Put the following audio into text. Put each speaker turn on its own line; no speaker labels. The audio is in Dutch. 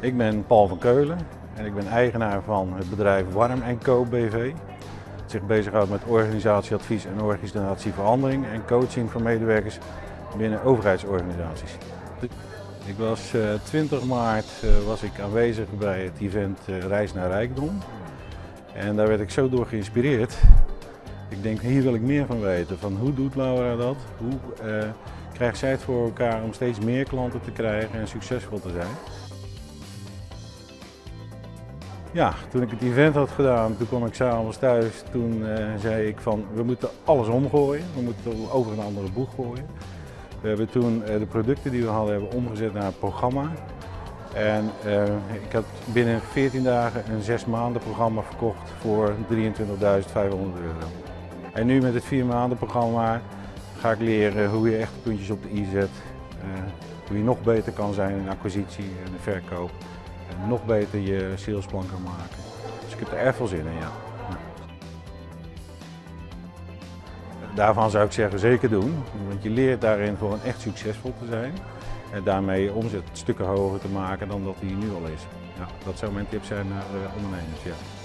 Ik ben Paul van Keulen en ik ben eigenaar van het bedrijf Warm Co BV. Dat zich bezighoudt met organisatieadvies en organisatieverandering en coaching van medewerkers binnen overheidsorganisaties. Ik was 20 maart was ik aanwezig bij het event Reis naar Rijkdom. En daar werd ik zo door geïnspireerd. Ik denk, hier wil ik meer van weten. Van hoe doet Laura dat? Hoe uh, krijgt zij het voor elkaar om steeds meer klanten te krijgen en succesvol te zijn? Ja, toen ik het event had gedaan, toen kwam ik s'avonds thuis. Toen uh, zei ik van, we moeten alles omgooien. We moeten over een andere boeg gooien. We hebben toen uh, de producten die we hadden hebben omgezet naar een programma. En uh, ik had binnen 14 dagen een 6 maanden programma verkocht voor 23.500 euro. En nu met het 4 maanden programma ga ik leren hoe je echt puntjes op de i zet. Hoe je nog beter kan zijn in acquisitie en verkoop. Nog beter je salesplan kan maken. Dus ik heb er erg veel zin in, ja. Daarvan zou ik zeggen zeker doen, want je leert daarin gewoon echt succesvol te zijn. En daarmee omzet stukken hoger te maken dan dat die nu al is. Ja, dat zou mijn tip zijn naar ondernemers. Ja.